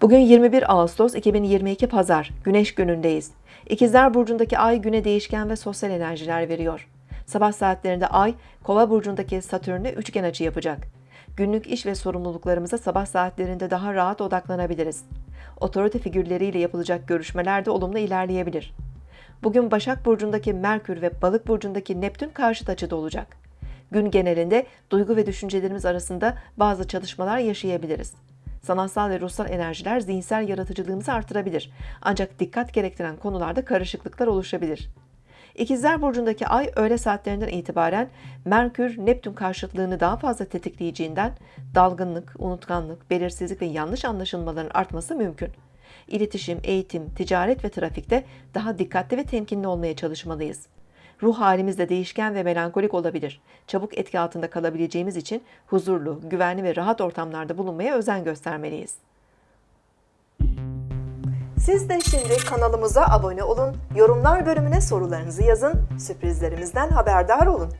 Bugün 21 Ağustos 2022 Pazar, Güneş günündeyiz. İkizler Burcu'ndaki ay güne değişken ve sosyal enerjiler veriyor. Sabah saatlerinde ay, Kova Burcu'ndaki Satürn'e üçgen açı yapacak. Günlük iş ve sorumluluklarımıza sabah saatlerinde daha rahat odaklanabiliriz. Otorite figürleriyle yapılacak görüşmeler de olumlu ilerleyebilir. Bugün Başak Burcu'ndaki Merkür ve Balık Burcu'ndaki Neptün karşıt açıda olacak. Gün genelinde duygu ve düşüncelerimiz arasında bazı çalışmalar yaşayabiliriz. Sanatsal ve ruhsal enerjiler zihinsel yaratıcılığımızı artırabilir. Ancak dikkat gerektiren konularda karışıklıklar oluşabilir. İkizler Burcu'ndaki ay öğle saatlerinden itibaren Merkür, Neptün karşıtlığını daha fazla tetikleyeceğinden dalgınlık, unutkanlık, belirsizlik ve yanlış anlaşılmaların artması mümkün. İletişim, eğitim, ticaret ve trafikte daha dikkatli ve temkinli olmaya çalışmalıyız. Ruh halimiz de değişken ve melankolik olabilir. Çabuk etki altında kalabileceğimiz için huzurlu, güvenli ve rahat ortamlarda bulunmaya özen göstermeliyiz. Siz de şimdi kanalımıza abone olun, yorumlar bölümüne sorularınızı yazın, sürprizlerimizden haberdar olun.